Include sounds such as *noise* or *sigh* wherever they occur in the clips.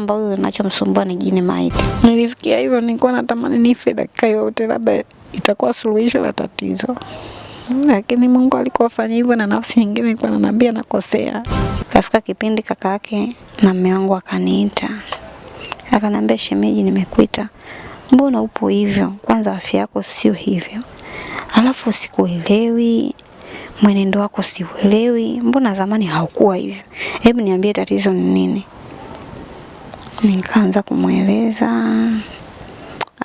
ambao inachomsumbua ni jini maiti. Nilifikia hivyo, nilikuwa natamani nife dakika yote, labda itakuwa suluhisho la tatizo, lakini Mungu alikuwa afanya hivyo, na nafsi nyingine ilikuwa ananiambia nakosea. Kafika kipindi kaka yake na mume wangu akaniita, akanambia shemeji, nimekuita, mbona upo hivyo? Kwanza afya yako sio hivyo, alafu sikuelewi mwenendo wako siuelewi, mbona zamani haukuwa hivyo? Hebu niambie tatizo ni nini? Nikaanza kumweleza,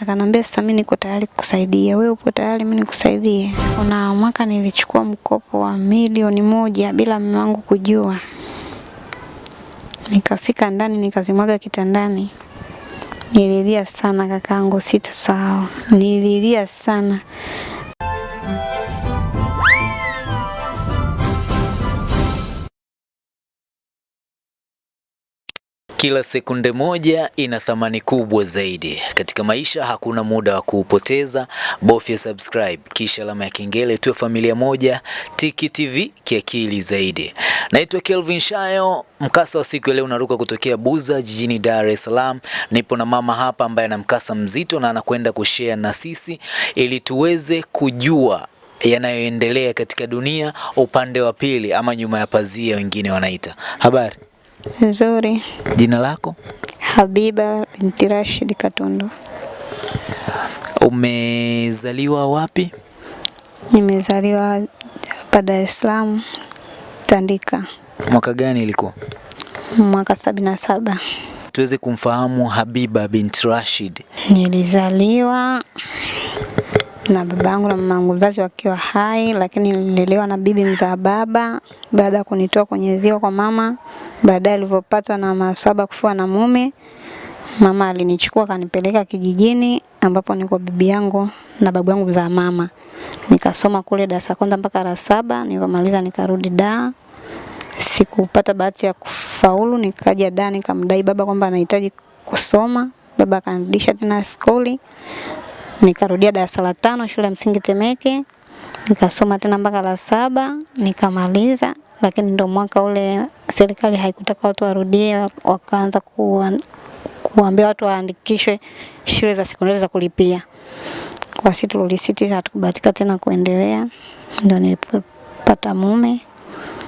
akanambia sasa, mimi niko tayari kukusaidia, wewe upo tayari mimi nikusaidie? Kuna mwaka nilichukua mkopo wa milioni moja bila mume wangu kujua, nikafika ndani nikazimwaga kitandani. Nililia sana kakaangu, sawa nililia sana. Kila sekunde moja ina thamani kubwa zaidi. Katika maisha hakuna muda wa kuupoteza. Bofya subscribe kisha alama ya kengele, tuwe familia moja. Tiki TV kiakili zaidi. Naitwa Kelvin Shayo. Mkasa wa siku ya leo unaruka kutokea Buza jijini Dar es Salaam. Nipo na mama hapa ambaye ana mkasa mzito na anakwenda kushare na sisi ili tuweze kujua yanayoendelea katika dunia upande wa pili ama nyuma ya pazia wengine wanaita. Habari? Nzuri. Jina lako? Habiba binti Rashid Katundu. Umezaliwa wapi? Nimezaliwa hapa Dar es Salaam Tandika Mwaka gani ilikuwa? mwaka sabini na saba. Tuweze kumfahamu Habiba binti Rashid. Nilizaliwa na babangu na mamangu mzazi wakiwa hai, lakini nililelewa na bibi mzaa baba baada ya kunitoa kwenye ziwa kwa mama. Baadaye alivyopatwa na masaba kufua na mume, mama alinichukua akanipeleka kijijini ambapo niko bibi yangu na babu yangu mzaa mama. Nikasoma kule darasa kwanza mpaka la saba, nilipomaliza nikarudi da Sikupata bahati ya kufaulu, nikaja da nikamdai baba kwamba anahitaji kusoma. Baba akanirudisha tena skuli, nikarudia darasa la tano shule ya msingi Temeke, nikasoma tena mpaka la saba nikamaliza, lakini ndo mwaka ule serikali haikutaka watu warudie, wakaanza kuwa, kuambia watu waandikishwe shule za sekondari za kulipia. Kwa sisi tulisiti, hatukubahatika tena kuendelea, ndo nilipata mume,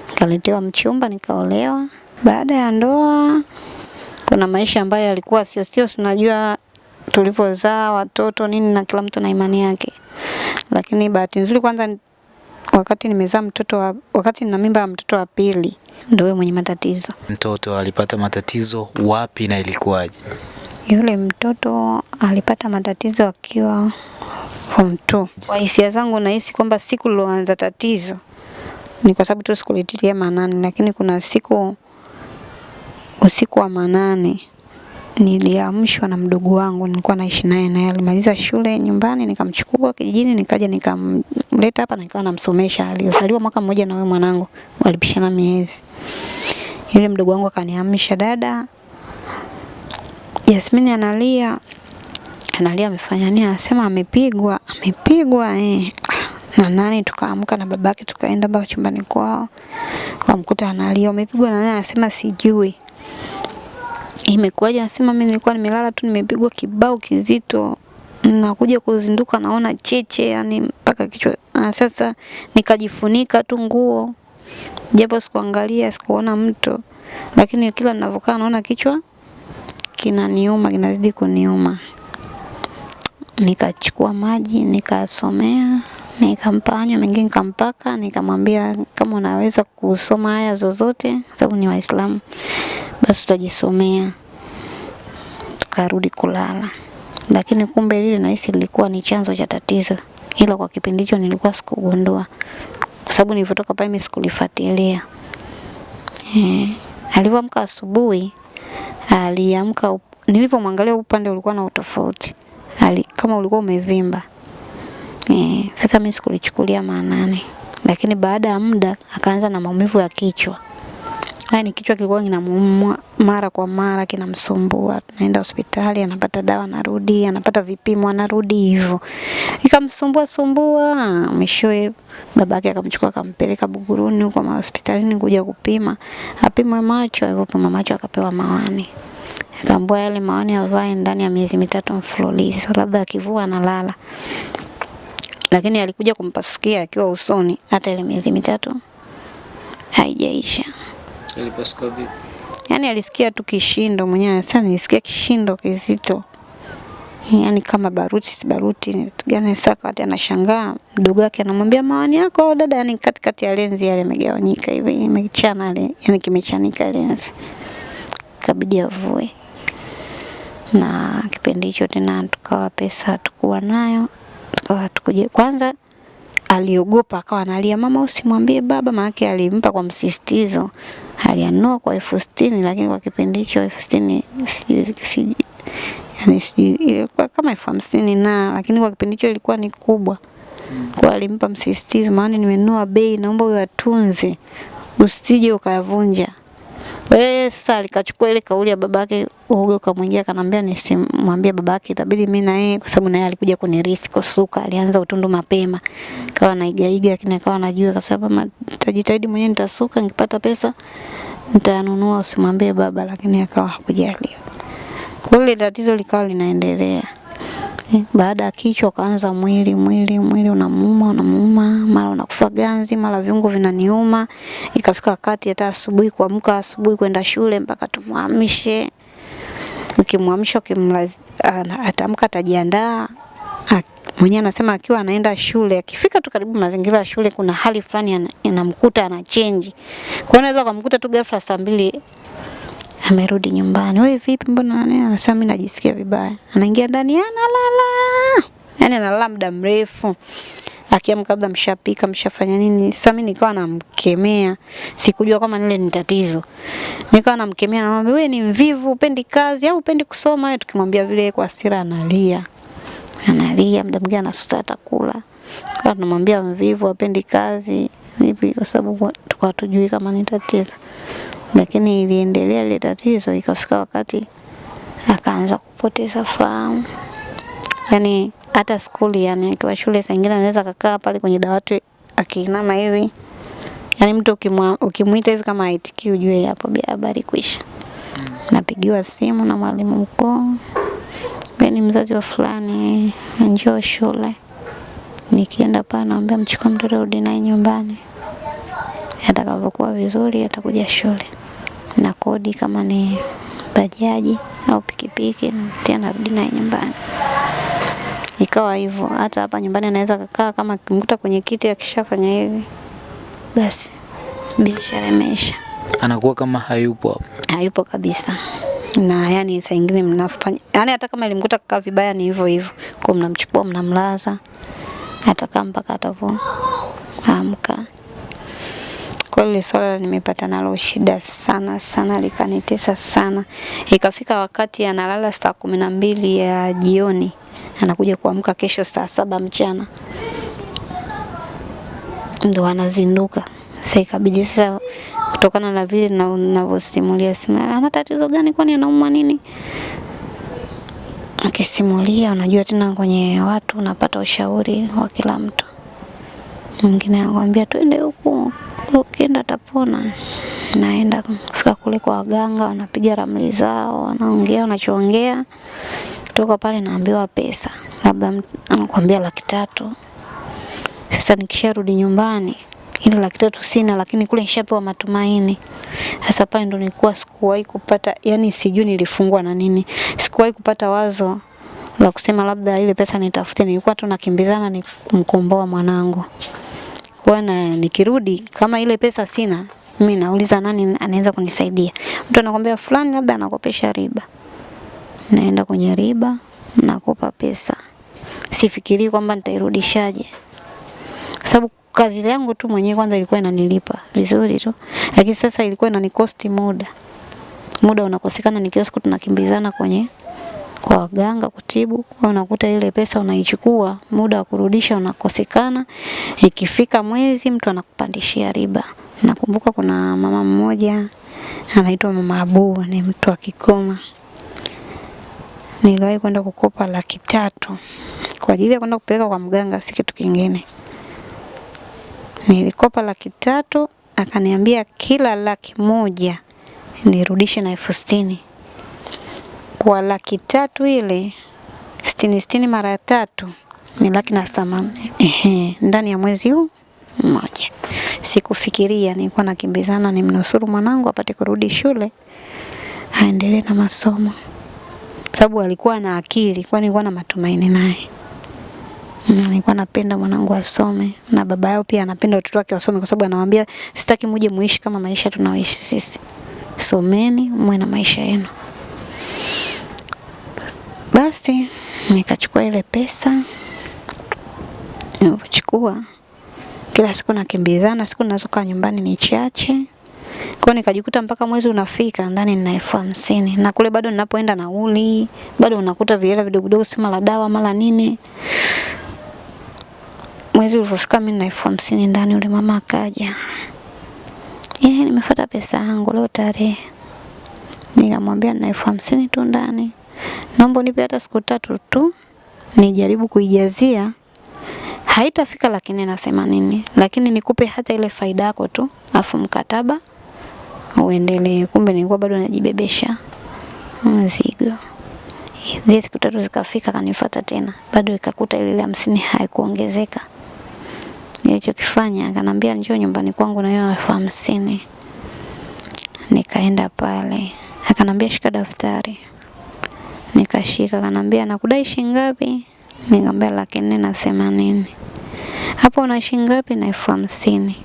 nikaletewa mchumba, nikaolewa. Baada ya ndoa kuna maisha ambayo yalikuwa sio sio, tunajua tulivyozaa watoto nini, na kila mtu na imani yake. Lakini bahati nzuri, kwanza wakati nimezaa mtoto wa, wakati nina mimba ya mtoto wa pili, ndio yeye mwenye matatizo. Mtoto alipata matatizo wapi na ilikuwaje? Yule mtoto alipata matatizo akiwa form 2. Kwa hisia zangu nahisi kwamba siku liloanza tatizo ni kwa sababu tu sikulitilia maanani, lakini kuna siku usiku wa manane niliamshwa na mdogo wangu, nilikuwa naishi naye, naye alimaliza shule nyumbani, nikamchukua kijijini, nikaja nikamleta hapa, nikawa namsomesha. Alizaliwa mwaka mmoja na wewe mwanangu, walipishana miezi. Yule mdogo wangu akaniamsha, dada, Yasmini analia. Analia amefanya nini? Anasema amepigwa, amepigwa eh. Na nani? Tukaamka na babake tukaenda mpaka chumbani kwao, wamkuta analia, amepigwa na nani? Anasema sijui imekuwaje? Anasema mimi nilikuwa nimelala tu, nimepigwa kibao kizito, nakuja kuzinduka naona cheche, yani mpaka kichwa. Na sasa nikajifunika tu nguo, japo sikuangalia, sikuona mto, lakini kila ninavyokaa naona kichwa kinaniuma, kinazidi kuniuma. Nikachukua maji nikasomea, nikampa anywa, mengine nikampaka, nikamwambia kama unaweza kusoma haya zozote, sababu ni Waislamu, basi utajisomea. Tukarudi kulala, lakini kumbe lile nahisi lilikuwa ni chanzo cha tatizo, ila kwa kipindi hicho nilikuwa sikugundua, kwa sababu nilivyotoka pale sikulifuatilia. Eh, alivyoamka asubuhi aliamka, nilivyomwangalia upande ulikuwa na utofauti, kama ulikuwa umevimba. Eh, sasa mimi sikulichukulia maanani, lakini baada ya muda akaanza na maumivu ya kichwa. Yaani kichwa kilikuwa kinamuuma mara kwa mara kinamsumbua. Naenda hospitali, anapata dawa, anarudi, anapata vipimo, anarudi hivyo. Ikamsumbua sumbua, mwishowe babake akamchukua akampeleka Buguruni huko hospitalini kuja kupima. Apimwe macho, Alipopima macho akapewa mawani. Akaambiwa yale mawani avae ndani ya miezi mitatu mfululizo, labda akivua analala. Lakini alikuja kumpasukia akiwa usoni, hata ile miezi mitatu haijaisha. Ilipasuka vipi? Yaani alisikia tu kishindo mwenyewe, sasa nilisikia kishindo kizito, yaani kama baruti si baruti gani. Sasa wakati anashangaa, mdogo wake anamwambia mawani yako dada, yani katikati ya lenzi yale imegawanyika hivi, imechana ile, yani kimechanika lenzi, kabidi avue. Na kipindi hicho tena tukawa pesa hatukuwa nayo, tukawa tukuje kwanza aliogopa akawa analia, mama usimwambie baba, maana alimpa kwa msisitizo. Alianua kwa elfu sitini lakini kwa kipindi hicho elfu sitini yani ilikuwa kama elfu hamsini na lakini kwa kipindi hicho ilikuwa ni kubwa. Kwa alimpa msisitizo, maana nimenua bei, naomba uyatunze atunze, usije ukayavunja. Wewe sasa alikachukua ile kauli ya babake, uoga ukamwingia, kanambia nisimwambie babake, itabidi mimi na yeye, kwa sababu naye alikuja kunirisi kusuka, alianza utundu mapema, kawa naigaiga, lakini akawa anajua, kwa sababu nitajitahidi mwenyewe, nitasuka, nikipata pesa nitanunua, usimwambie baba, lakini akawa hakujaliwa. Kwa hiyo tatizo likawa linaendelea. Baada ya kichwa kaanza mwili mwili mwili unamuuma unamuuma, mara unakufa ganzi, mara viungo vinaniuma. Ikafika wakati hata asubuhi kuamka asubuhi kwenda shule mpaka tumwamshe. Ukimwamsha atamka atajiandaa. Mwenyewe anasema akiwa anaenda shule, akifika tu karibu mazingira ya shule kuna hali fulani inamkuta ana change. Kwa hiyo unaweza kumkuta tu ghafla saa mbili amerudi nyumbani. Wewe vipi, mbona nani? Anasema mimi najisikia vibaya. Anaingia ndani analala, yaani analala muda mrefu. Akiamka labda mshapika mshafanya nini. Sasa mimi nikawa namkemea, sikujua kama nile ni tatizo. Nikawa namkemea, namwambia wewe ni mvivu, upendi kazi au upendi kusoma. Tukimwambia vile kwa hasira analia, analia, muda mwingine anasuta atakula. Kwa tunamwambia mvivu, apendi kazi vipi, kwa sababu tukawa tujui kama ni tatizo lakini iliendelea ile tatizo, ikafika wakati akaanza kupoteza fahamu. Yani hata skuli, yani akiwa shule, saa anaweza kakaa pale kwenye dawati akiinama hivi, yani mtu ukimwita hivi kama aitikii, ujue hapo habari kwisha. Napigiwa simu na mwalimu mkuu, ni mzazi wa fulani, njoo shule. Nikienda pale naambia mchukue mtoto rudi naye nyumbani atakavyokuwa vizuri atakuja shule na kodi kama ni bajaji au pikipiki tena narudi naye nyumbani. Ikawa hivyo, hata hapa nyumbani anaweza kakaa kama kimkuta kwenye kiti akishafanya hivi, basi biashara imeisha, Anakuwa kama hayupo hapo. hayupo kabisa. Na yani saa nyingine mnafanya yani, hata kama ilimkuta kakaa vibaya ni hivyo hivyo, kwa mnamchukua mnamlaza, atakaa mpaka atakapoamka. Kwa hiyo swala nimepata nalo shida sana sana, likanitesa sana. Ikafika wakati analala saa kumi na mbili ya jioni, anakuja kuamka kesho saa saba mchana ndo anazinduka. Sasa ikabidi sasa, kutokana na vile na- ninavyosimulia, sema ana tatizo gani, kwani anaumwa nini? Akisimulia, unajua tena kwenye watu unapata ushauri wa kila mtu. Mwingine anakuambia twende huku, ukienda tapona Naenda kufika kule kwa waganga, wanapiga ramli zao, wanaongea wanachoongea. Kutoka pale naambiwa pesa, labda anakuambia laki tatu. Sasa nikisharudi nyumbani ile laki tatu sina, lakini kule nishapewa matumaini. Sasa pale ndo nilikuwa sikuwahi kupata, yani sijui nilifungwa na nini, sikuwahi kupata wazo la kusema labda ile pesa nitafute. Nilikuwa tu nakimbizana ni kumkomboa mwanangu kwa na nikirudi kama ile pesa sina, mimi nauliza nani anaweza kunisaidia. Mtu anakwambia fulani labda anakopesha riba, naenda kwenye riba, nakopa pesa, sifikirii kwamba nitairudishaje, kwa sababu kazi yangu tu mwenyewe kwanza ilikuwa inanilipa vizuri tu, lakini sasa ilikuwa inanikosti muda. Muda unakosekana, ni siku tunakimbizana kwenye kwa waganga kutibu, kwa unakuta ile pesa unaichukua, muda wa kurudisha unakosekana. Ikifika mwezi mtu anakupandishia riba. Nakumbuka kuna mama mmoja anaitwa Mama Abu, ni mtu wa Kigoma. Niliwahi kwenda kukopa laki tatu kwa ajili ya kwenda kupeleka kwa mganga, si kitu kingine. Nilikopa laki tatu, akaniambia kila laki moja nirudishe na elfu sitini. Kwa laki tatu ile sitini sitini mara tatu ni laki na themanini ehe, ndani ya mwezi huu mmoja. Sikufikiria, nilikuwa nakimbizana nimnusuru mwanangu apate kurudi shule aendelee na masomo, sababu alikuwa na akili, kwa nilikuwa na matumaini naye na nilikuwa napenda mwanangu asome na baba yao pia anapenda watoto wake wasome, kwa sababu anawaambia sitaki muje muishi kama maisha tunaoishi sisi, someni mwe na maisha yenu. Basi nikachukua ile pesa, nilipochukua kila siku nakimbizana, siku ninazokaa nyumbani ni chache. Kwa nikajikuta mpaka mwezi unafika ndani nina elfu hamsini na kule bado ninapoenda nauli, bado unakuta vihela vidogo vidogo, si mara dawa mara nini. Mwezi ulivyofika mimi nina elfu hamsini ndani, yule mama akaja, yeye nimefuata pesa yangu leo tarehe. Nikamwambia nina elfu hamsini tu ndani, naomba unipe hata siku tatu tu nijaribu kuijazia haitafika laki nne na themanini, lakini nikupe hata ile faida yako tu, afu mkataba uendelee. Kumbe nilikuwa bado najibebesha mzigo. Zile siku tatu zikafika, kanifuata tena, bado ikakuta ile ile hamsini haikuongezeka. Nilichokifanya akanambia njoo nyumbani kwangu na hiyo elfu hamsini. Nikaenda pale, akanambia shika daftari, nikashika. kanambia nakudai shilingi ngapi? Nikamwambia laki nne na themanini. Hapo una shingapi ngapi? Na elfu hamsini.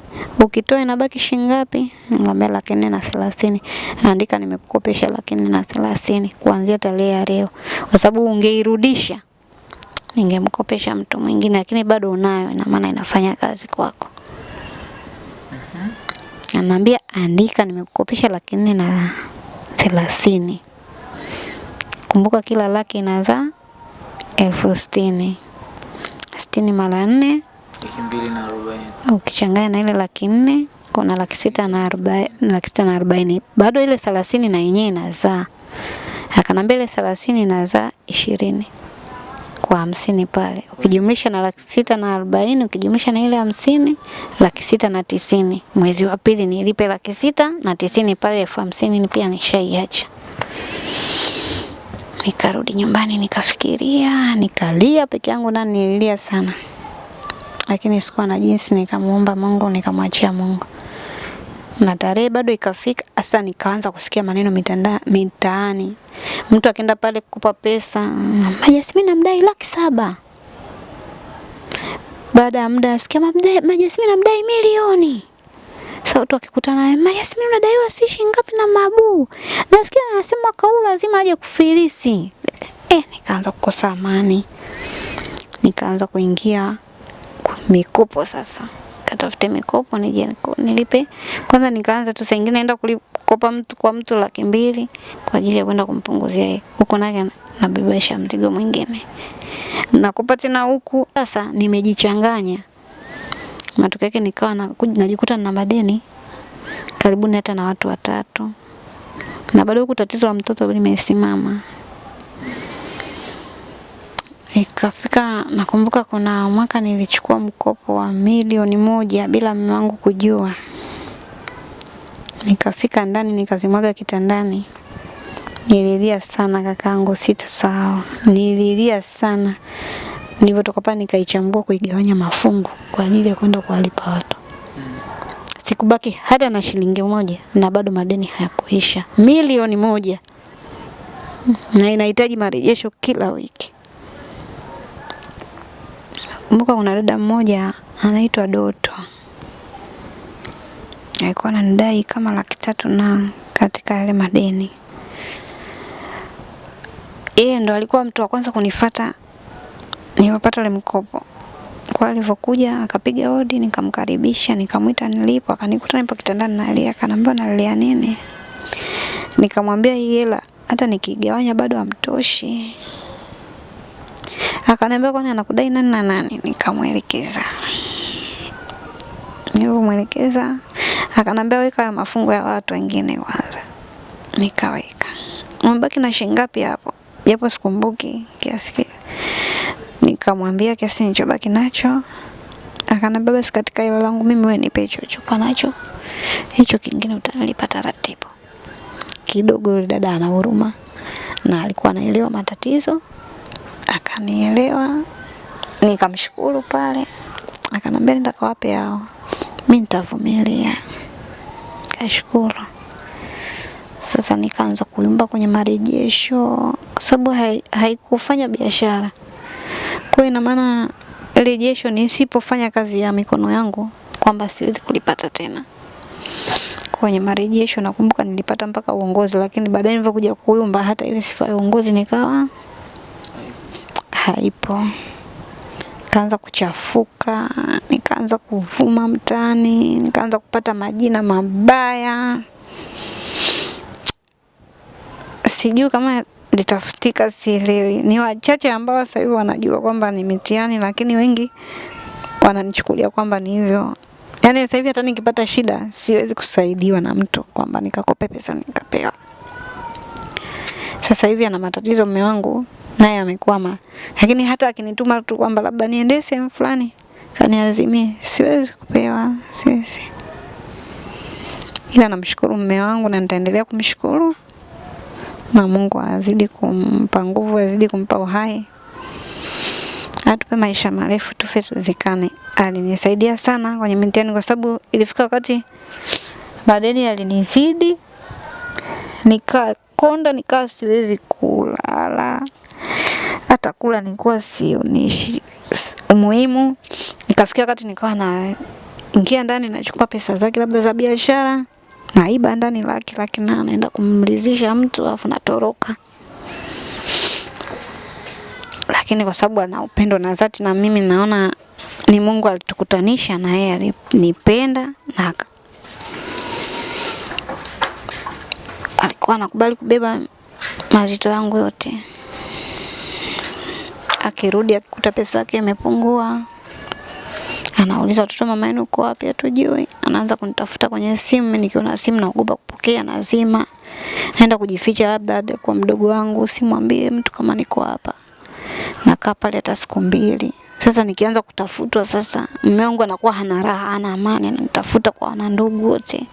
Ukitoa inabaki shingapi ngapi? Nikamwambia laki nne na thelathini. Andika nimekukopesha laki nne na thelathini kuanzia tarehe ya leo, kwa sababu ungeirudisha ningemkopesha mtu mwingine, lakini bado unayo, ina maana inafanya kazi kwako. Anaambia andika nimekukopesha laki nne na thelathini. Kumbuka kila laki inazaa elfu sitini. Sitini mara nne ukichanganya na ile laki nne kuna laki sita na arobaini, laki sita na arobaini. Bado ile thelathini na yenyewe inazaa. Akanambia ile thelathini inazaa ishirini kwa hamsini pale, ukijumlisha na laki sita na arobaini ukijumlisha na ile hamsini laki sita na tisini. Mwezi wa pili nilipe laki sita na tisini pale, elfu hamsini ni pia nishaiacha. Nikarudi nyumbani nikafikiria, nikalia peke yangu na nililia sana, lakini sikuwa na jinsi. Nikamuomba Mungu, nikamwachia Mungu, na tarehe bado ikafika. Sasa nikaanza kusikia maneno mitanda, mitaani, mtu akienda pale kukupa pesa, majasimi na mdai laki saba. Baada ya muda nasikia majasimi na namdai milioni. Sasa watu wakikutana naye, Yasmin unadaiwa sijui shilingi ngapi na Mabu. Nasikia anasema mwaka lazima aje kufilisi. Eh, nikaanza kukosa amani. Nikaanza kuingia mikopo sasa. Katafute mikopo nije nilipe. Kwanza nikaanza tu saa naenda kukopa mtu kwa mtu laki mbili kwa ajili ya kwenda kumpunguzia yeye. Huko naye na- nabebesha mzigo mwingine. Nakopa tena huku. Sasa nimejichanganya. Matokeo yake nikawa na, najikuta na madeni karibuni hata na watu watatu, na bado huku tatizo la mtoto limesimama. Ikafika, nakumbuka kuna mwaka nilichukua mkopo wa milioni moja bila mume wangu kujua. Nikafika ndani nikazimwaga kitandani. Nililia sana kakaangu, sawa Nililia sana. Nilivyotoka pale nikaichambua kuigawanya mafungu kwa ajili ya kwenda kuwalipa watu. Sikubaki hata na shilingi moja na bado madeni hayakuisha. Milioni moja. Na inahitaji marejesho kila wiki. Kumbuka kuna dada mmoja anaitwa Doto. Alikuwa ananidai kama laki tatu na katika yale madeni. Yeye ndo alikuwa mtu wa kwanza kunifata nilipopata ile mkopo. Kwa alivyokuja akapiga hodi, nikamkaribisha, nikamwita nilipo, akanikuta nipo kitandani nalia, akaniambia nalia nini? Nikamwambia hii hela hata nikigawanya bado hamtoshi. Akaniambia kwani anakudai nani na nani? Nikamwelekeza. Nilipomwelekeza akanambia weka ya mafungo ya watu wengine kwanza. Nikaweka. Umebaki na shilingi ngapi hapo? Japo sikumbuki kiasi kile. Nikamwambia kiasi nilichobaki nacho. Akaniambia basi katika hilo langu mimi wewe nipe hicho chupa nacho. Hicho kingine utanilipa taratibu. Kidogo yule dada ana huruma. na alikuwa anaelewa matatizo, akanielewa, nikamshukuru pale, akanambia nenda kawape hao, Mimi nitavumilia. Kashukuru. Sasa nikaanza kuyumba kwenye marejesho kwa sababu haikufanya hai- biashara. Kwa hiyo ina maana rejesho nisipofanya kazi ya mikono yangu kwamba siwezi kulipata tena. Kwenye marejesho nakumbuka nilipata mpaka uongozi, lakini baadaye nilivyokuja kuyumba hata ile sifa ya uongozi nikawa haipo. kaanza kuchafuka, nikaanza kuvuma mtaani, nikaanza kupata majina mabaya. Sijui kama litafutika, sielewi. Ni wachache ambao sasa hivi wanajua kwamba ni mitihani, lakini wengi wananichukulia kwamba ni hivyo. Yaani sasa hivi hata nikipata shida siwezi kusaidiwa na mtu kwamba nikakope pesa nikapewa. Sasa hivi ana matatizo mume wangu naye amekwama, lakini hata akinituma tu kwamba labda niende sehemu fulani kaniazimie, siwezi kupewa, siwezi. Ila namshukuru mume wangu na nitaendelea kumshukuru na Mungu azidi kumpa nguvu, azidi kumpa uhai, atupe maisha marefu, tufe tuzikane. Alinisaidia sana kwenye mitihani, kwa sababu ilifika wakati madeni alinizidi, nikakonda, nikawa siwezi kulala, hata kula nilikuwa sionishi umuhimu. Nikafikia wakati nikawa na ingia ndani nachukua pesa zake labda za biashara naiba ndani laki laki na naenda kumridhisha mtu alafu natoroka. Lakini kwa sababu ana upendo na dhati na mimi naona ni Mungu alitukutanisha na yeye alinipenda na alikuwa anakubali kubeba mazito yangu yote. Akirudi akikuta pesa yake imepungua, anauliza watoto, mama yenu uko wapi? Hatujui. Anaanza kunitafuta kwenye simu, mimi nikiona simu naogopa kupokea, nazima, naenda kujificha, labda kwa mdogo wangu, simwambie mtu kama niko hapa. Nakaa pale hata siku mbili. Sasa nikianza kutafutwa, sasa mume wangu anakuwa hana raha, hana amani, ananitafuta kwa wanandugu wote,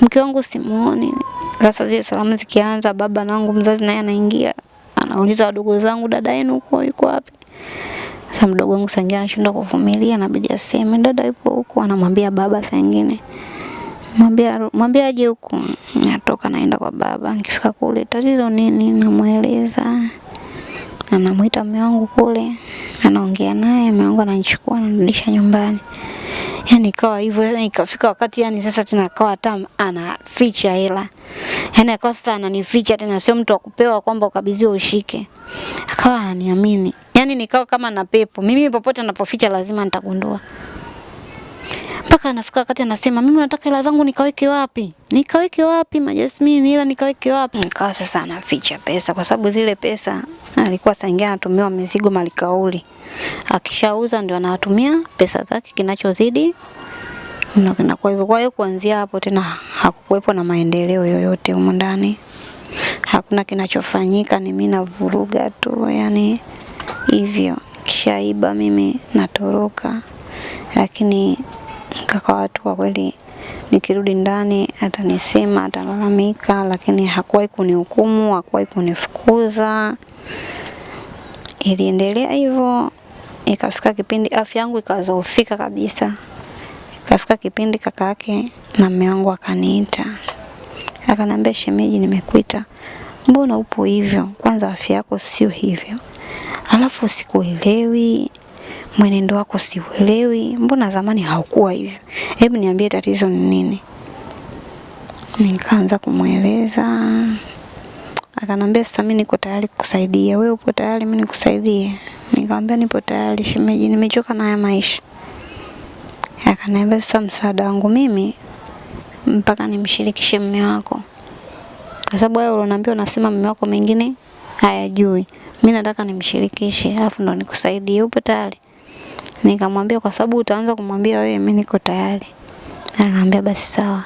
mke wangu simuoni. Sasa zile salamu zikianza, baba nangu mzazi naye anaingia, anauliza wadogo zangu, dada yenu uko yuko wapi? Sasa mdogo wangu sangia anashindwa kuvumilia, inabidi aseme. Dada yupo huku, anamwambia baba saa nyingine mwambia mwambia aje huku. Natoka naenda kwa baba, nikifika kule tatizo nini, namweleza. Anamwita mume wangu kule, anaongea naye, mume wangu ananichukua ananirudisha nyumbani. Yani ikawa hivyo, yani ikafika wakati yani sasa tena akawa hata anaficha hela, yani akawa sasa ananificha tena, sio mtu wa kupewa kwamba ukabidhiwe ushike, akawa aniamini. Yani nikawa kama na pepo, mimi popote anapoficha lazima nitagundua. Mpaka anafika wakati anasema mimi nataka hela zangu nikaweke wapi, nikaweke wapi majasmini, ila nikaweke wapi? Nikawa sasa anaficha pesa, kwa sababu zile pesa alikuwa saa ingine anatumiwa mizigo malikauli, akishauza ndio anawatumia pesa zake, kinachozidi ndio kinakuwa hivyo. Kwa hiyo kuanzia hapo tena hakukuwepo na maendeleo yoyote humu ndani, hakuna kinachofanyika, ni mimi navuruga tu, yani hivyo. Kishaiba mimi natoroka, lakini kaka watu kwa kweli, nikirudi ndani atanisema, atalalamika, lakini hakuwahi kunihukumu, hakuwahi kunifukuza. Iliendelea hivyo, ikafika kipindi afya yangu ikazofika kabisa. Ikafika kipindi kaka yake na mume wangu akaniita, akanambia, shemeji, nimekuita, mbona upo hivyo? Kwanza afya yako sio hivyo, alafu sikuelewi mwenendo wako siuelewi, mbona zamani haukuwa hivyo? Hebu niambie tatizo ni nini? Nikaanza kumweleza, akanambia sasa, mimi niko tayari kukusaidia. Wewe upo tayari mimi nikusaidie? Nikamwambia nipo tayari shemeji, nimechoka na haya maisha. Akaniambia sasa, msaada wangu mimi mpaka nimshirikishe mume wako, kwa sababu wewe unaniambia unasema mume wako mengine hayajui. Mimi nataka nimshirikishe, alafu ndo nikusaidie. Upo tayari? Nikamwambia kwa sababu utaanza kumwambia wewe, mimi niko tayari. akanambia basi sawa.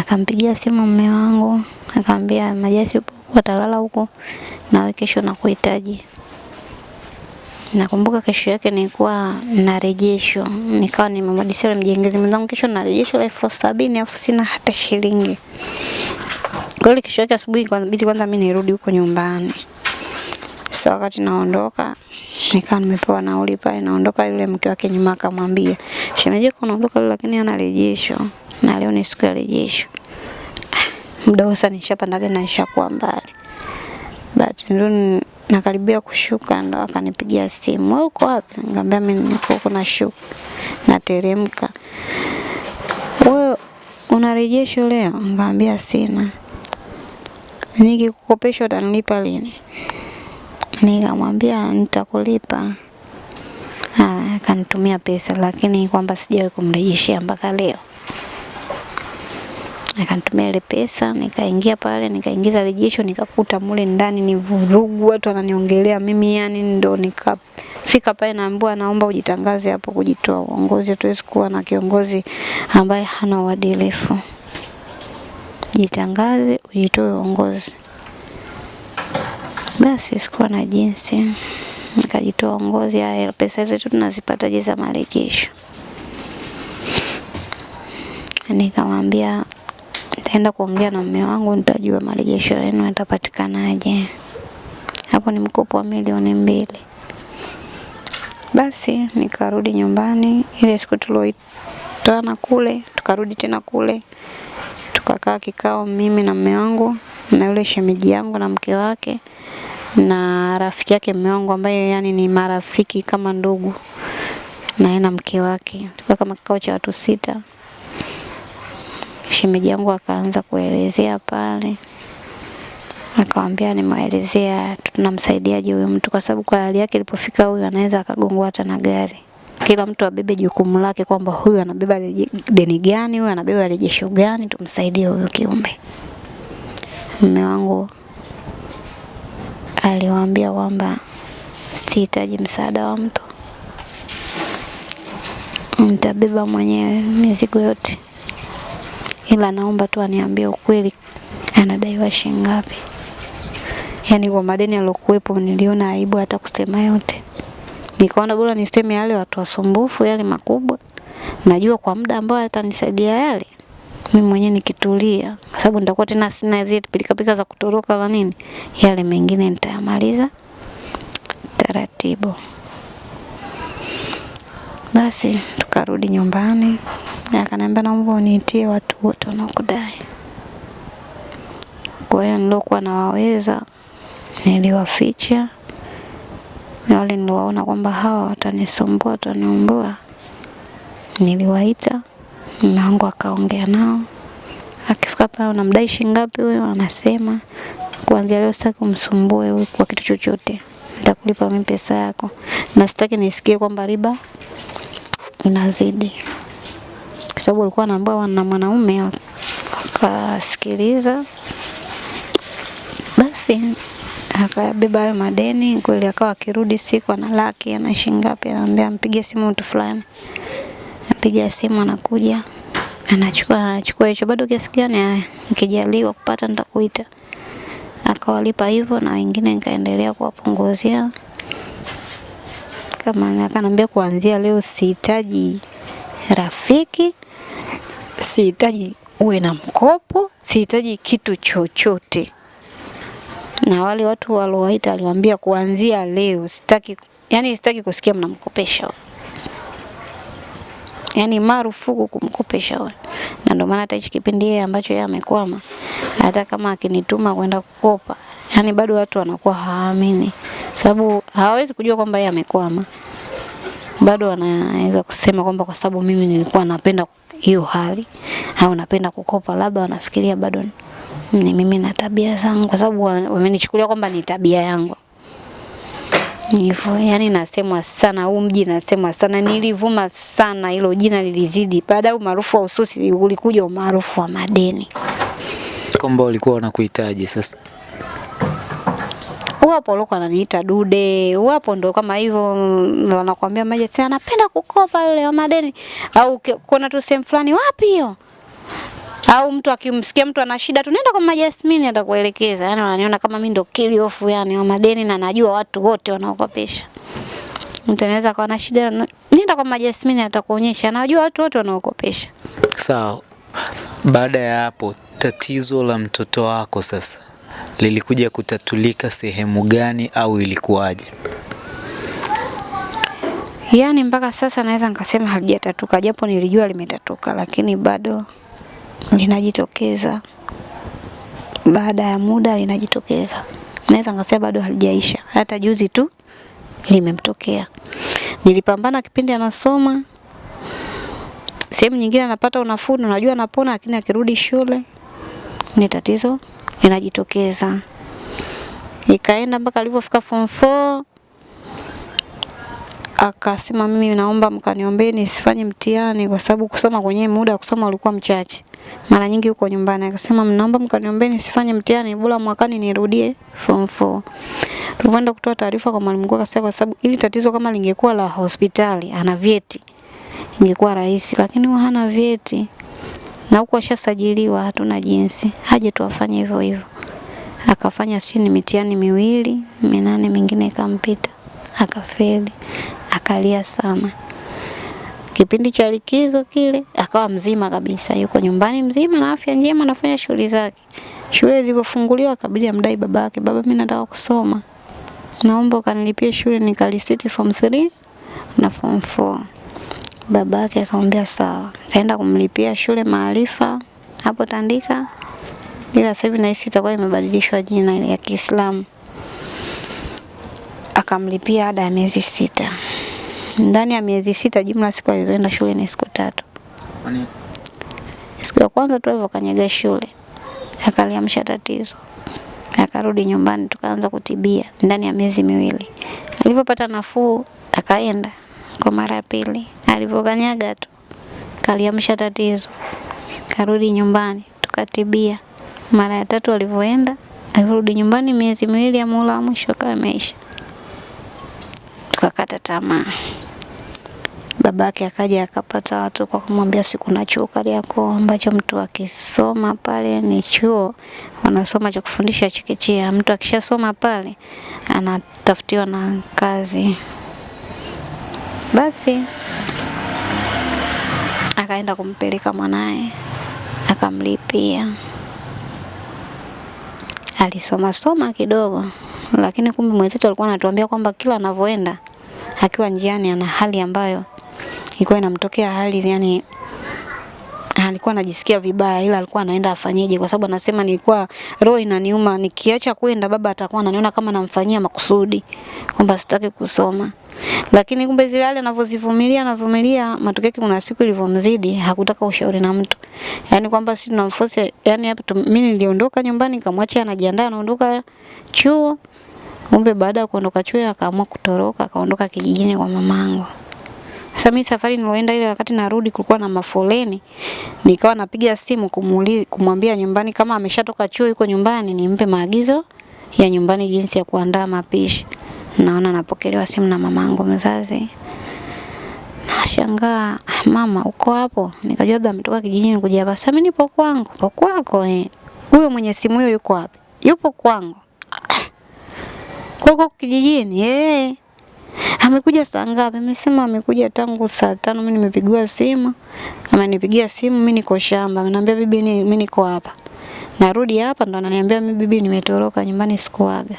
Akampigia simu mume wangu, akamwambia Majasi upo atalala huko, nawe kesho nakuhitaji. Nakumbuka kesho yake nilikuwa na rejesho, nikawa nimemwadisia yule mjengezi mwenzangu, kesho na rejesho la elfu sabini afu sina hata shilingi. kwa hiyo kesho yake asubuhi kwanza bidi kwanza mimi nirudi huko nyumbani. Sasa wakati naondoka nikawa nimepewa nauli pale, naondoka, yule mke wake nyuma akamwambia, shemeji leo, lakini ana rejesho na leo ni siku ya rejesho. Ah, Muda sasa nishapanda gari na nishakuwa mbali. But ndio nakaribia kushuka ndo akanipigia simu, wewe uko wapi? Nikamwambia mimi niko huko nashuka, nateremka. Wewe una rejesho leo? Nikamwambia sina. Nikikukopesha utanilipa lini? Nikamwambia nitakulipa. Ah, akanitumia pesa lakini kwamba sijawahi kumrejeshea mpaka leo. Akanitumia ile pesa, nikaingia pale, nikaingiza rejesho, nikakuta mule ndani ni vurugu, watu wananiongelea mimi, yani ndo nikafika pale naambiwa, naomba ujitangaze hapo kujitoa uongozi. Hatuwezi kuwa na kiongozi ambaye hana uadilifu. Jitangaze, ujitoe uongozi. Basi sikuwa na jinsi, nikajitoa uongozi. Haya, pesa zetu tunazipataje za marejesho? Nikamwambia nitaenda kuongea na mume wangu, nitajua marejesho yenu yatapatikanaje. Hapo ni mkopo wa milioni mbili. Basi nikarudi nyumbani, ile siku tulioitana kule, tukarudi tena kule, tukakaa kikao, mimi na mume wangu na yule shemeji yangu na mke wake na rafiki yake mume wangu ambaye yani ni marafiki kama ndugu na yeye na mke wake. Tukakaa kama kikao cha watu sita. Shemeji yangu akaanza kuelezea pale, akawambia nimewaelezea tunamsaidiaje huyu mtu, kwa sababu kwa hali yake ilipofika, huyu anaweza akagongwa hata na gari. Kila mtu abebe jukumu lake, kwamba huyu anabeba deni gani, huyu anabeba rejesho gani, tumsaidie huyu kiumbe. Mume wangu aliwaambia kwamba sihitaji msaada wa mtu, nitabeba mwenyewe mizigo yote, ila naomba tu aniambie ukweli, anadaiwa shilingi ngapi. Yaani kwa madeni aliyokuwepo, niliona aibu hata kusema yote, nikaona bora niseme yale watu wasumbufu, yale makubwa, najua kwa muda ambao atanisaidia yale mimi mwenyewe nikitulia, kwa sababu nitakuwa tena sina zile pilikapilika za kutoroka la nini, yale mengine nitayamaliza taratibu. Basi tukarudi nyumbani, akaniambia naomba uniitie watu wote wanaokudai. Kwa hiyo nilokuwa nawaweza niliwaficha, na wale niliwaona kwamba hawa watanisumbua, wataniumbua, niliwaita mlango akaongea nao, akifika pale, unamdai shilingi ngapi huyo? Anasema kuanzia leo sitaki umsumbue huyu kwa kitu chochote, nitakulipa mimi pesa yako, na sitaki nisikie kwamba riba inazidi, kwa sababu alikuwa anaambiwa na mwanaume. Akasikiliza basi akabeba hayo madeni kweli, akawa akirudi siku ana laki ana shilingi ngapi, anaambia mpigie simu mtu fulani. Napiga simu anakuja. Anachukua anachukua hicho. Bado kiasi gani nikijaliwa kupata nitakuita. Akawalipa hivyo na wengine nikaendelea kuwapunguzia. Kama akaniambia kuanzia leo sihitaji rafiki sihitaji uwe na mkopo sihitaji kitu chochote na wale watu waliowaita aliwaambia kuanzia leo sitaki yani sitaki kusikia mnamkopesha yani marufuku kumkopesha wewe. Na ndio maana hata hichi kipindi yeye ambacho yeye amekwama, hata kama akinituma kwenda kukopa, yani bado watu wanakuwa haamini, sababu hawawezi kujua kwamba yeye amekwama. Bado wanaweza kusema kwamba kwa sababu mimi nilikuwa napenda hiyo hali au napenda kukopa, labda wanafikiria bado ni mimi na tabia zangu, kwa sababu wamenichukulia kwamba ni tabia yangu hivyo yani, nasemwa sana huu mji, nasemwa sana, nilivuma sana, hilo jina lilizidi. Baada ya umaarufu wa ususi ulikuja umaarufu wa madeni. Kwamba walikuwa wanakuhitaji sasa. Wapo loko ananiita dude, uwapo ndo kama hivyo, ndo wanakuambia maji tena anapenda kukopa yule wa madeni, au kuna tu sehemu fulani, wapi hiyo au mtu akimsikia mtu ana shida tu nenda kwa Mama Jasmine atakuelekeza. Yaani wananiona kama mimi ndo kili ofu yani wa madeni na najua watu wote wanaokopesha. Mtu anaweza kuwa na shida nenda kwa Mama Jasmine atakuonyesha. Najua watu wote wanaokopesha. Sawa. Baada ya hapo, tatizo la mtoto wako sasa lilikuja kutatulika sehemu gani au ilikuwaje? Yaani mpaka sasa naweza nikasema halijatatuka, japo nilijua limetatuka, lakini bado linajitokeza. Baada ya muda linajitokeza, naweza nikasema bado halijaisha. Hata juzi tu limemtokea. Nilipambana kipindi anasoma, sehemu nyingine anapata unafuu, unajua anapona, lakini akirudi shule ni tatizo linajitokeza. Ikaenda mpaka alipofika form 4 akasema mimi naomba mkaniombee nisifanye mtihani kwa sababu kusoma kwenye muda wa kusoma ulikuwa mchache. Mara nyingi huko nyumbani akasema mnaomba mkaniombee nisifanye mtihani bora mwakani nirudie form 4. Tulipoenda kutoa taarifa kwa mwalimu mkuu akasema kwa sababu ili tatizo kama lingekuwa la hospitali ana vyeti ingekuwa rahisi, lakini hana vyeti na huko ashasajiliwa, hatuna jinsi, aje tuwafanye hivyo hivyo. Akafanya sijui ni mitihani miwili minane, mingine ikampita, akafeli, akalia sana. Kipindi cha likizo kile akawa mzima kabisa, yuko nyumbani mzima na afya njema, anafanya shughuli zake. Shule zilipofunguliwa akabidi amdai baba yake, baba, mimi nataka kusoma, naomba ukanilipie shule nikalisiti form 3 na form 4. Babake akamwambia sawa, kaenda kumlipia shule Maarifa hapo Tandika, ila sasa hivi nahisi itakuwa imebadilishwa jina ya Kiislamu. Akamlipia ada ya miezi sita. Ndani ya miezi sita, jumla siku alizoenda shule ni siku tatu. Siku ya kwanza tu hivyo kanyaga shule, akaliamsha tatizo, akarudi nyumbani, tukaanza kutibia ndani ya miezi miwili. Alipopata nafuu, akaenda kwa mara ya pili. Alivyokanyaga tu kaliamsha tatizo, karudi nyumbani, tukatibia. Mara ya tatu alivyoenda, alivyorudi nyumbani, miezi miwili ya muhula wa mwisho akawa tukakata tamaa. Babake akaja akapata watu kwa kumwambia si kuna chuo Kariakoo ambacho mtu akisoma pale ni chuo wanasoma cha kufundisha chekechea. Mtu akishasoma pale anatafutiwa na kazi. Basi akaenda kumpeleka mwanaye akamlipia. Alisoma soma kidogo, lakini kumbe mwenzetu alikuwa anatuambia kwamba kila anavyoenda akiwa njiani ana hali ambayo ilikuwa inamtokea hali yani alikuwa anajisikia vibaya, ila alikuwa anaenda afanyeje, kwa sababu anasema nilikuwa roho inaniuma, nikiacha kwenda baba atakuwa ananiona kama namfanyia makusudi, kwamba sitaki kusoma. Lakini kumbe zile hali anavyozivumilia anavumilia, matokeo yake kuna siku ilivyomzidi hakutaka ushauri na mtu, yani kwamba si tunamforce, yani hapa mimi niliondoka nyumbani nikamwacha anajiandaa anaondoka chuo. Kumbe baada ya kuondoka chuo akaamua kutoroka, akaondoka kijijini kwa mamangu. Sasa mimi safari niloenda ile wakati narudi kulikuwa na mafoleni. Nikawa napiga simu kumuuliza kumwambia nyumbani kama ameshatoka chuo yuko nyumbani nimpe maagizo ya nyumbani jinsi ya kuandaa mapishi. Naona napokelewa simu na mamangu mzazi. Nashangaa, mama uko hapo? Nikajua labda ametoka kijijini kuja hapa. Sasa mimi nipo kwangu. Popo kwako eh. Huyo mwenye simu hiyo yuko wapi? Yupo kwangu. *clears throat* Kwako kijijini? Eh. Amekuja saa ngapi? Amesema amekuja tangu saa tano. Mimi nimepigiwa simu, amenipigia simu, mimi niko shamba. Ameniambia bibi, mimi niko hapa, narudi hapa, ndo ananiambia mimi bibi, nimetoroka nyumbani, sikuaga.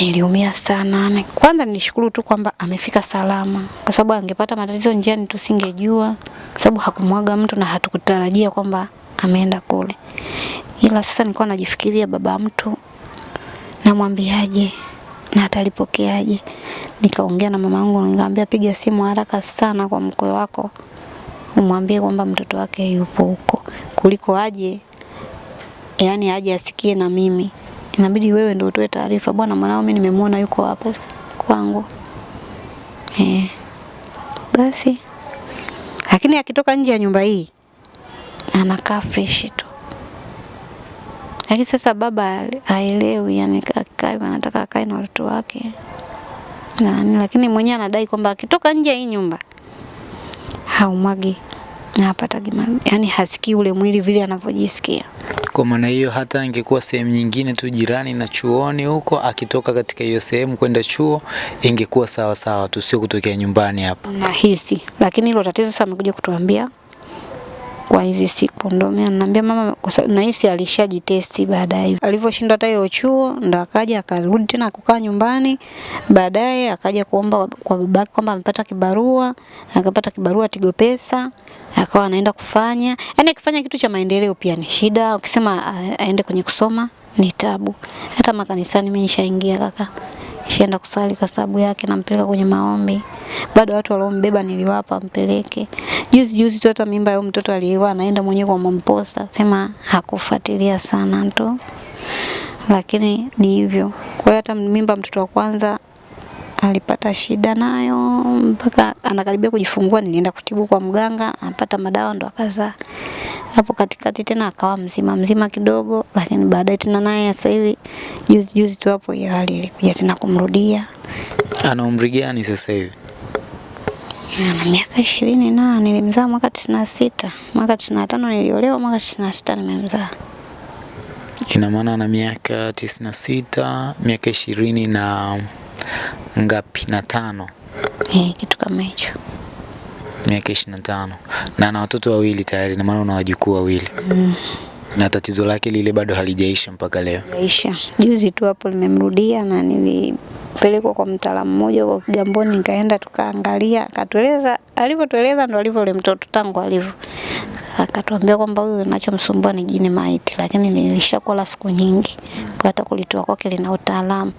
Niliumia sana. Kwanza nilishukuru tu kwamba amefika salama, kwa sababu angepata matatizo njiani tusingejua, kwa sababu hakumwaga mtu na hatukutarajia kwamba ameenda kule. Ila sasa nilikuwa najifikiria baba mtu namwambiaje na atalipokeaje. Nikaongea na mama yangu nikamwambia, piga simu haraka sana kwa mkwe wako umwambie kwamba mtoto wake yupo huko, kuliko aje yani aje asikie na mimi. Inabidi wewe ndio utoe taarifa, bwana, mwanao mimi nimemwona yuko hapa kwangu. Eh, basi lakini akitoka nje ya nyumba hii anakaa fresh tu. Lakini sasa baba haelewi, yani akae anataka akae na watoto wake nani, lakini mwenyewe anadai kwamba akitoka nje hii nyumba haumwagi na hapatagi, yani hasikii ule mwili vile anavyojisikia. Kwa maana hiyo hata ingekuwa sehemu nyingine tu jirani na chuoni huko, akitoka katika hiyo sehemu kwenda chuo ingekuwa sawa sawa tu, sio kutokea nyumbani hapa. nahisi, lakini hilo tatizo sasa amekuja kutuambia kwa hizi siku, ndio mimi ananiambia mama, naisi alishajitesti baadaye, alivyoshindwa hata hiyo chuo, ndo akaja akarudi tena kukaa nyumbani. Baadaye akaja kuomba kwa babake kwamba amepata kibarua, akapata kibarua Tigo Pesa, akawa anaenda kufanya, yani akifanya kitu cha maendeleo pia ni shida, ukisema aende kwenye kusoma ni tabu. Hata makanisani mimi nishaingia kaka Nishaenda kusali kwa sababu yake, nampeleka kwenye maombi. Bado watu waliombeba niliwapa mpeleke. Juzi juzi tu hata mimba ya mtoto aliyewa anaenda mwenyewe kwa mamposa, sema hakufuatilia sana tu, lakini ni hivyo. Kwa hiyo hata mimba mtoto wa kwanza alipata shida nayo mpaka anakaribia kujifungua, nilienda kutibu kwa mganga, anapata madawa ndo akazaa. Hapo katikati tena akawa mzima mzima kidogo, lakini baadaye tena naye sasa hivi juzi juzi tu hapo hiyo hali ilikuja tena kumrudia. Ana umri gani sasa hivi? Ana miaka ishirini na nilimzaa mwaka tisini na sita mwaka tisini na tano niliolewa, mwaka tisini na sita nimemzaa. Ina maana ana miaka tisini na sita, miaka ishirini na ngapi? Na tano, Eh, kitu kama hicho. miaka ishirini na tano na ana watoto wawili tayari, na maana una wajukuu wawili mm. na tatizo lake lile bado halijaisha mpaka leo. Isha. Juzi tu hapo limemrudia na nilipelekwa kwa mtaalamu mmoja kwa Kigamboni, nikaenda tukaangalia, akatueleza alivyotueleza ndo alivyo ule mtoto tangu alivyo. Akatuambia kwamba huyu anachomsumbua ni jini maiti, lakini nilishakuwa la siku nyingi, kwa hata kulitoa kwake lina utaalamu,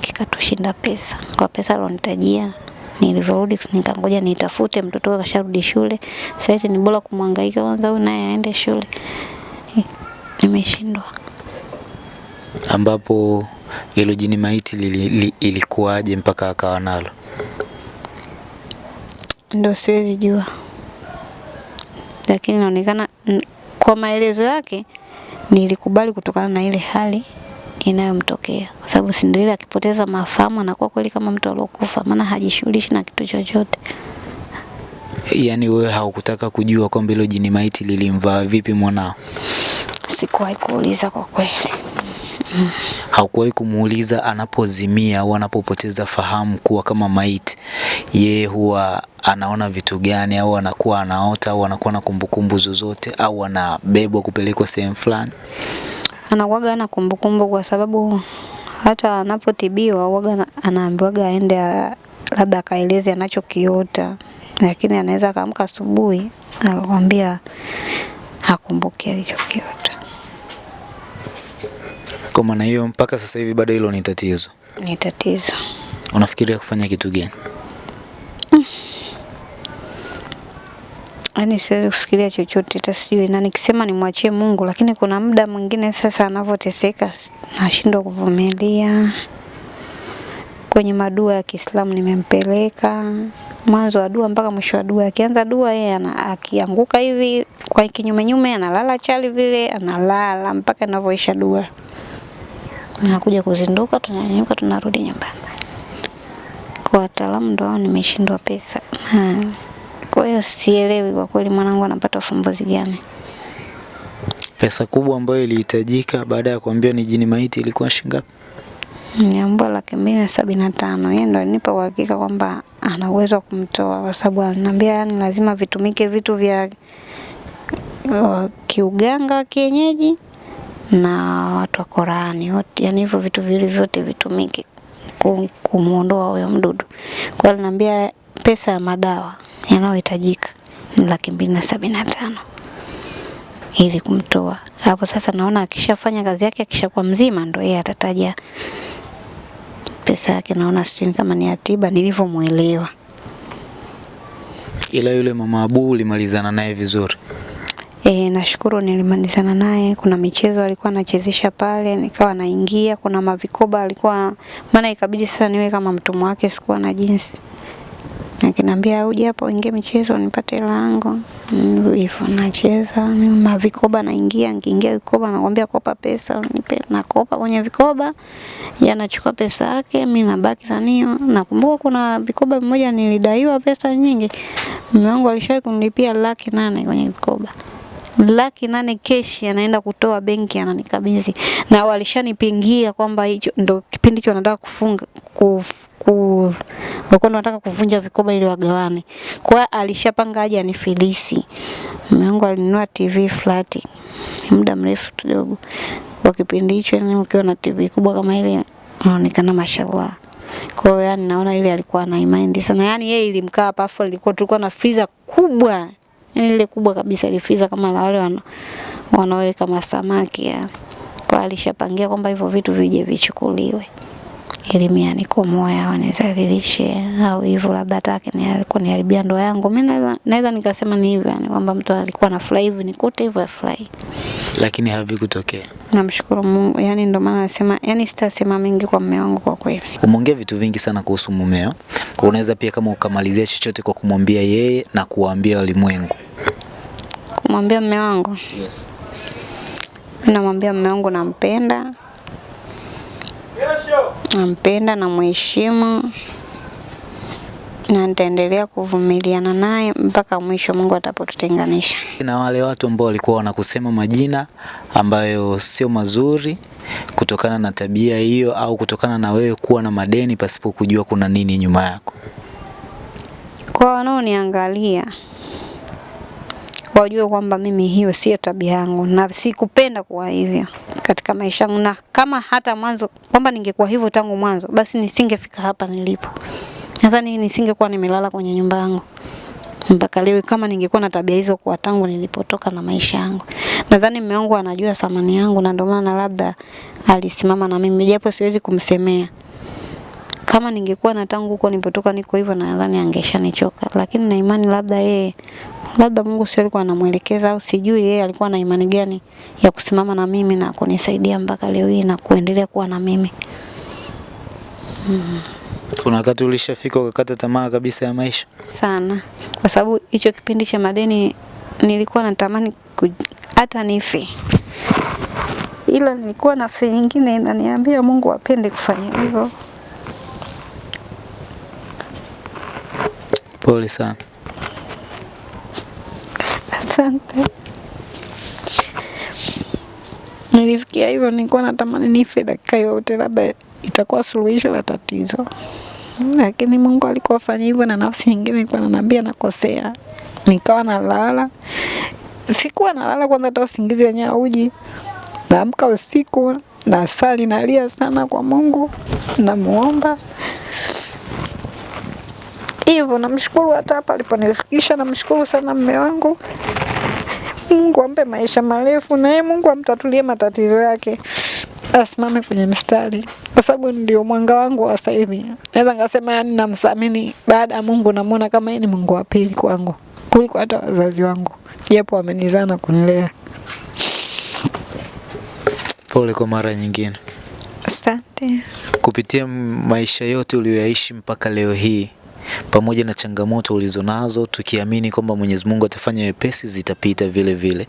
kikatushinda pesa. Kwa pesa alonitajia nilivyorudi nikangoja nitafute mtoto wake kasharudi shule. Sasa ni bora kumhangaika kwanza huyu naye aende shule. Nimeshindwa. ambapo hilo jini maiti li, ilikuwaje mpaka akawa nalo? Ndo siwezi jua, lakini inaonekana kwa maelezo yake nilikubali kutokana na ile hali inayomtokea, kwa sababu si ndio ile akipoteza mafahamu anakuwa kweli kama mtu aliyokufa, maana hajishughulishi na kitu chochote. Yaani wewe haukutaka kujua kwamba hilo jini maiti lilimvaa vipi mwanao? Sikuwahi kuuliza kwa kweli. Haukuwahi kumuuliza anapozimia au anapopoteza fahamu kuwa kama maiti, yeye huwa anaona vitu gani, au anakuwa anaota, au anakuwa na kumbukumbu zozote, au anabebwa kupelekwa sehemu fulani? Anakuwaga ana kumbukumbu kwa sababu hata anapotibiwa waga anaambiwaga aende labda akaeleze anachokiota, lakini anaweza akaamka asubuhi akakwambia hakumbuki alichokiota. Kwa maana hiyo mpaka sasa hivi bado hilo ni tatizo. Ni tatizo. Unafikiria kufanya kitu gani? Yaani siwezi kufikiria chochote hata sijui na nikisema nimwachie Mungu, lakini kuna muda mwingine sasa anavyoteseka nashindwa kuvumilia. Kwenye madua ya Kiislamu nimempeleka mwanzo wa dua mpaka mwisho wa dua. Akianza dua yeye ana, akianguka hivi kwa kinyume nyume analala chali vile analala mpaka inavyoisha dua. Nakuja kuzinduka, tunanyanyuka, tunarudi nyumbani. Kwa wataalamu ndo hao nimeshindwa pesa. Ha. Kwa hiyo sielewi kwa kweli mwanangu anapata ufumbuzi gani. Pesa kubwa ambayo ilihitajika baada ya kuambiwa ni jini maiti ilikuwa shilingi ngapi? Niambia laki mbili na sabini na tano. Yeye ndo alinipa uhakika kwamba ana uwezo wa kumtoa kwa sababu aliniambia yani lazima vitumike vitu vya uh, kiuganga wa kienyeji na watu wa Qurani wote, yani hivyo vitu viwili vyote vitumike ku- kumuondoa huyo mdudu. Kwa hiyo pesa ya madawa yanayohitajika ni laki mbili na sabini na tano ili kumtoa hapo. Sasa naona akishafanya kazi yake, akishakuwa mzima, ndo yeye atataja pesa yake. Naona sijui kama ni atiba nilivyomwelewa. Ila yule mama Abu ulimalizana naye vizuri. E, nashukuru nilimalizana naye. Kuna michezo alikuwa anachezesha pale, nikawa naingia. Kuna mavikoba alikuwa, maana ikabidi sasa niwe kama mtumwa wake, sikuwa na jinsi. Akiniambia uje hapa uingie michezo nipate hela yangu. Hivyo nacheza mavikoba, naingia nikiingia vikoba nakwambia kopa pesa unipe, nakopa kwenye vikoba, yanachukua anachukua pesa yake, mimi nabaki na nio. Nakumbuka kuna vikoba mmoja nilidaiwa pesa nyingi, mume wangu alishawahi kunilipia laki nane kwenye vikoba laki nane keshi anaenda kutoa benki ananikabidhi, na walishanipingia kwamba hicho ndo kipindi hicho wanataka kufunga kuf, ku, walikuwa kuvunja vikoba ili wagawane. Kwa alishapanga aje anifilisi. Mume wangu alinunua TV flat muda mrefu kidogo. Kwa kipindi hicho, yani ukiwa na TV kubwa kama ile inaonekana mashallah. Kwa hiyo yani naona ile alikuwa na imani sana. Yani yeye ilimkaa hapa afu ilikuwa tulikuwa na freezer kubwa. Yani lile kubwa kabisa freezer kama la wale wana, wanaoweka masamaki ya Kwa alishapangia kwamba hivyo vitu vije vichukuliwe. Ili mimi anikomoe au anizalilishe au hivyo labda hata ni alikuwa niharibia ndoa yangu. Mimi naweza naweza nikasema ni hivyo yani kwamba mtu alikuwa anafurahi hivi nikute hivyo afurahi. Lakini havikutokea. Namshukuru Mungu. Yani ndio maana nasema yani sitasema mengi kwa mume wangu kwa kweli. Umeongea vitu vingi sana kuhusu mumeo. Unaweza pia kama ukamalizia chochote kwa kumwambia yeye na kuwaambia walimwengu. Kumwambia mume wangu, Yes. mimi namwambia mume wangu nampenda, nampenda na mheshimu na nitaendelea kuvumiliana naye mpaka mwisho Mungu atapotutenganisha. Na wale watu ambao walikuwa wanakusema majina ambayo sio mazuri kutokana na tabia hiyo au kutokana na wewe kuwa na madeni pasipo kujua kuna nini nyuma yako. Kwa wanaoniangalia wajue kwamba mimi hiyo sio tabia yangu na sikupenda kuwa hivyo katika maisha yangu, na kama hata mwanzo kwamba ningekuwa hivyo tangu mwanzo, basi nisingefika hapa nilipo. Nadhani nisingekuwa nimelala kwenye nyumba yangu mpaka leo kama ningekuwa na tabia hizo kwa tangu nilipotoka na maisha yangu. Nadhani mume wangu anajua thamani yangu na ndio maana labda alisimama na mimi japo siwezi kumsemea. Kama ningekuwa na tangu huko nilipotoka niko hivyo nadhani angeshanichoka. Lakini na imani labda yeye labda Mungu sio alikuwa anamuelekeza au sijui yeye alikuwa na imani gani ya kusimama na mimi na kunisaidia mpaka leo hii na kuendelea kuwa na mimi. Kuna wakati ulishafika ukakata tamaa kabisa ya maisha? sana kwa sababu hicho kipindi cha madeni nilikuwa natamani hata nife, ila nilikuwa nafsi nyingine inaniambia Mungu apende kufanya hivyo. Pole sana. Asante. Nilifikia hivyo, nilikuwa natamani nife dakika yote, labda itakuwa suluhisho la tatizo, lakini Mungu alikuwa afanya hivyo, na nafsi nyingine ilikuwa ananiambia nakosea. Nikawa nalala, sikuwa nalala kwanza, hata usingizi wenyewe hauji. Naamka usiku nasali, nalia sana kwa Mungu, namuomba hivyo. Namshukuru hata hapa aliponifikisha, namshukuru sana mme wangu. Mungu ampe maisha marefu na yeye Mungu amtatulie matatizo yake, asimame kwenye mstari, kwa sababu ndio mwanga wangu wa sasa hivi. Naweza ngasema yani, namthamini baada ya Mungu, namuona kama yeye ni Mungu wa pili kwangu kuliko hata wazazi wangu, japo wamenizaa na kunilea. Pole kwa mara nyingine. Asante. Kupitia maisha yote uliyoyaishi mpaka leo hii, pamoja na changamoto ulizonazo, tukiamini kwamba Mwenyezi Mungu atafanya wepesi, zitapita vile vile.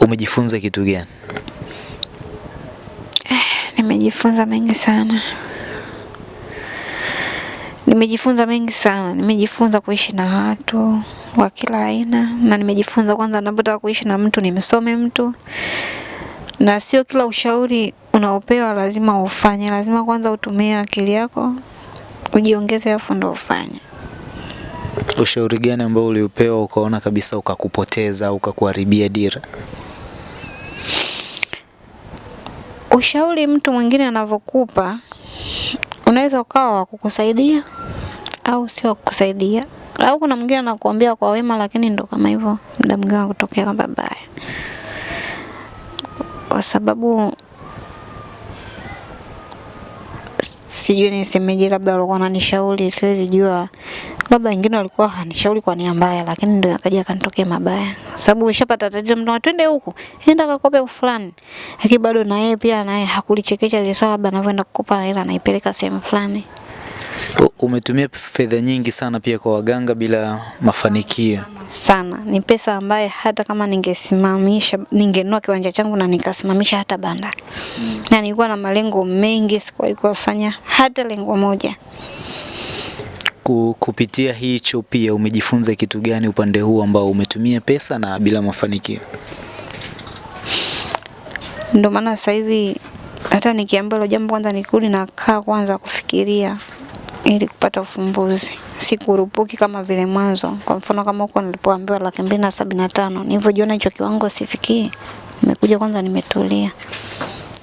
Umejifunza kitu gani? Eh, Nimejifunza mengi sana, nimejifunza mengi sana. Nimejifunza kuishi na watu wa kila aina, na nimejifunza kwanza, napotaka kuishi na mtu nimsome mtu, na sio kila ushauri unaopewa lazima ufanye. Lazima kwanza utumie akili yako, ujiongeze, afu ndo ufanye. Ushauri gani ambao uliupewa ukaona kabisa ukakupoteza au ukakuharibia dira? Ushauri mtu mwingine anavyokupa unaweza ukawa wa kukusaidia au sio kukusaidia, au kuna mwingine anakuambia kwa wema, lakini ndo kama hivyo, muda mwingine anakutokea mabaya babaya, kwa sababu sijui nisemeje, labda walikuwa wananishauri, siwezi jua, labda wengine walikuwa hanishauri kwa nia mbaya, lakini ndio akaja akanitokea mabaya, sababu ushapata tatizo, mtu twende huku, enda kakope fulani, lakini bado na yeye pia naye hakulichekesha ile swala, labda anavyoenda kukopa na ile anaipeleka sehemu fulani. Umetumia fedha nyingi sana pia kwa waganga bila mafanikio. sana. Ni pesa ambaye hata kama ningesimamisha, ningenua kiwanja changu na nikasimamisha hata banda Mm. na nilikuwa na malengo mengi, sikuwahi kufanya hata lengo moja. kupitia hicho pia umejifunza kitu gani upande huu ambao umetumia pesa na bila mafanikio? Ndio maana sasa hivi hata nikiambiwa hilo jambo kwanza nikirudi nakaa kwanza kufikiria ili kupata ufumbuzi, Sikurupuki kama vile mwanzo. Kwa mfano kama huko nilipoambiwa laki mbili na sabini na tano nilivyojiona hicho kiwango sifikii, nimekuja kwanza nimetulia,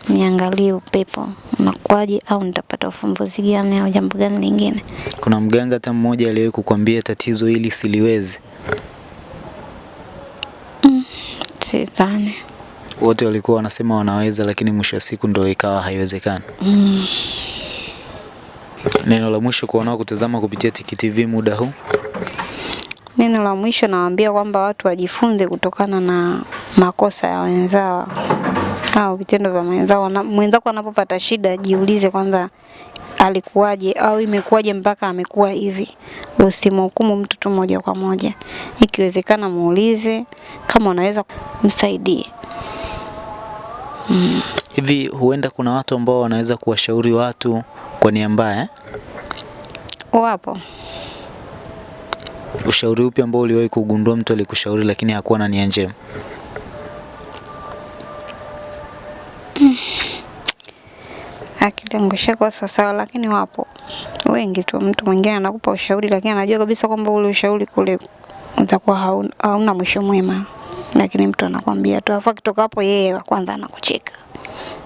niangalie upepo unakuwaje, au nitapata ufumbuzi gani au jambo gani lingine. Kuna mganga hata mmoja aliyewahi kukwambia tatizo hili siliwezi? Sidhani. Wote walikuwa wanasema wanaweza, lakini mwisho wa siku ndo ikawa haiwezekani. Neno la mwisho kwa wanaokutazama kupitia Tiki TV muda huu? Neno la mwisho nawaambia kwamba watu wajifunze kutokana na makosa ya wenzao au vitendo vya wenzao. Mwenzako anapopata shida, jiulize kwanza alikuwaje au imekuwaje mpaka amekuwa hivi. Usimhukumu mtu tu moja kwa moja, ikiwezekana muulize, kama unaweza msaidie. Hivi huenda kuna watu ambao wanaweza kuwashauri watu kwa nia mbaya? Wapo Ushauri upi ambao uliwahi kugundua mtu alikushauri lakini hakuwa na nia njema? akili yangu ishakuwa sawasawa, lakini wapo wengi tu. Mtu mwingine anakupa ushauri, lakini anajua kabisa kwamba ule ushauri kule utakuwa hauna, hauna mwisho mwema, lakini mtu anakwambia tu, afa kitoka hapo yeye wa kwanza anakucheka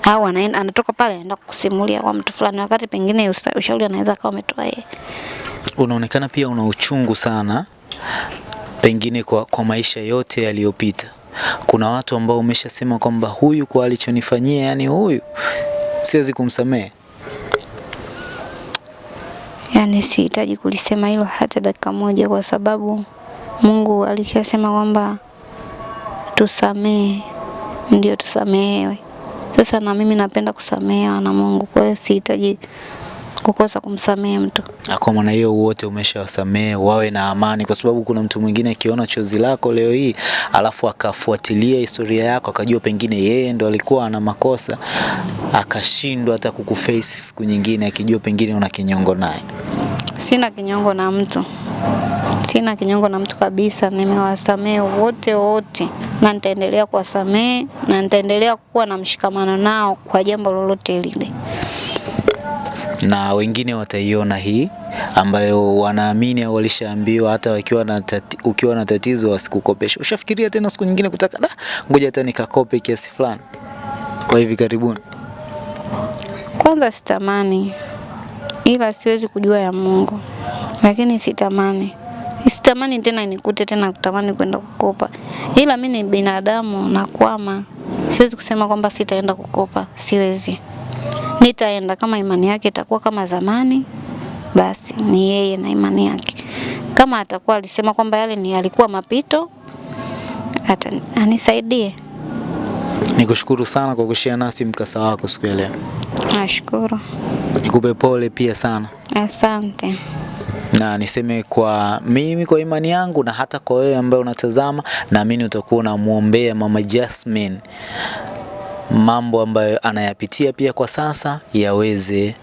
au anaenda anatoka pale anaenda kusimulia kwa mtu fulani, wakati pengine ushauri anaweza akawa umetoa yeye. Unaonekana pia una uchungu sana pengine kwa, kwa maisha yote yaliyopita. Kuna watu ambao umeshasema kwamba huyu kwa alichonifanyia, yani huyu siwezi kumsamehe. Yani sihitaji kulisema hilo hata dakika moja, kwa sababu Mungu alishasema kwamba tusamehe, ndio tusamehewe. Sasa na mimi napenda kusamehewa na Mungu, kwa hiyo sihitaji kukosa kumsamehe mtu. Kwa maana hiyo wote umeshawasamehe, wawe na amani, kwa sababu kuna mtu mwingine akiona chozi lako leo hii alafu akafuatilia historia yako akajua pengine yeye ndo alikuwa ana makosa akashindwa hata kukuface siku nyingine akijua pengine una kinyongo naye. Sina kinyongo na mtu, sina kinyongo na mtu kabisa. Nimewasamehe wote wote, na nitaendelea kuwasamehe na nitaendelea kuwa na mshikamano nao kwa jambo lolote lile. na wengine wataiona hii ambayo wanaamini au walishaambiwa hata wakiwa na tati, ukiwa na tatizo wasikukopesha. Ushafikiria tena siku nyingine kutaka da, ngoja hata nikakope kiasi fulani kwa hivi karibuni? Kwanza sitamani, ila siwezi kujua ya Mungu, lakini sitamani sitamani tena nikute tena kutamani kwenda kukopa, ila mi ni binadamu na kwama, Siwezi kusema kwamba sitaenda kukopa, siwezi. Nitaenda kama imani yake itakuwa kama zamani, basi ni yeye na imani yake. Kama atakuwa alisema kwamba yale ni alikuwa mapito, ata anisaidie. Nikushukuru sana kwa kushia nasi mkasa wako siku ya leo. Nashukuru, Nikupe pole pia sana asante. na niseme kwa mimi kwa imani yangu na hata kwa wewe ambaye unatazama, naamini utakuwa unamwombea Mama Jasmine mambo ambayo anayapitia pia kwa sasa yaweze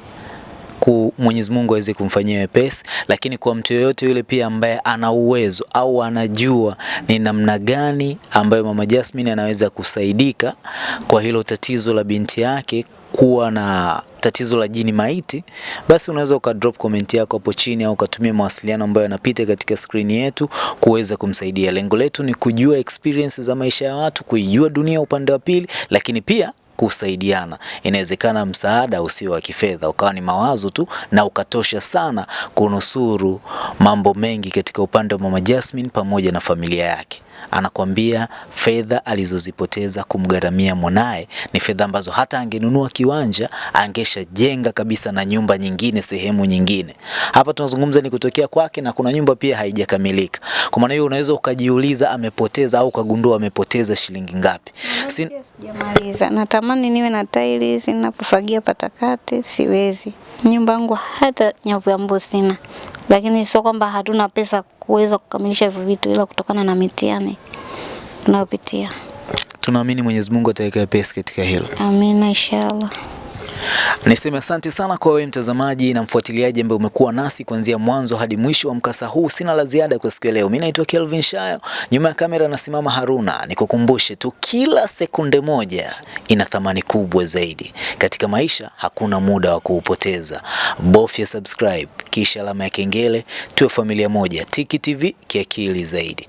ku Mwenyezi Mungu aweze kumfanyia wepesi, lakini kwa mtu yoyote yule pia ambaye ana uwezo au anajua ni namna gani ambayo Mama Jasmine anaweza kusaidika kwa hilo tatizo la binti yake kuwa na tatizo la jini maiti, basi unaweza uka drop comment yako hapo chini au ukatumia mawasiliano ambayo yanapita katika skrini yetu kuweza kumsaidia. Lengo letu ni kujua experience za maisha ya watu, kuijua dunia upande wa pili, lakini pia kusaidiana. Inawezekana msaada usio wa kifedha ukawa ni mawazo tu na ukatosha sana kunusuru mambo mengi katika upande wa Mama Jasmine pamoja na familia yake. Anakwambia fedha alizozipoteza kumgaramia mwanaye ni fedha ambazo hata angenunua kiwanja angeshajenga kabisa na nyumba nyingine sehemu nyingine. Hapa tunazungumza ni kutokea kwake na kuna nyumba pia haijakamilika. Kwa maana hiyo unaweza ukajiuliza amepoteza au ukagundua amepoteza shilingi ngapi. Sin Sijamaliza, natamani niwe na tiles ninapofagia patakate, siwezi. Nyumba yangu hata nyavu ya mbu sina, lakini sio kwamba hatuna pesa kuweza kukamilisha hivyo vitu, ila kutokana na mitihani tunayopitia. tunaamini Mwenyezi Mungu ataweka pesa katika hilo. Amina, inshallah. Niseme asante sana kwa wewe mtazamaji na mfuatiliaji ambaye umekuwa nasi kuanzia mwanzo hadi mwisho wa mkasa huu. Sina la ziada kwa siku ya leo. Mimi naitwa Kelvin Shayo, nyuma ya kamera nasimama Haruna. Nikukumbushe tu, kila sekunde moja ina thamani kubwa zaidi katika maisha. Hakuna muda wa kuupoteza. Bofya subscribe kisha alama ya kengele, tuwe familia moja. Tiki TV kiakili zaidi.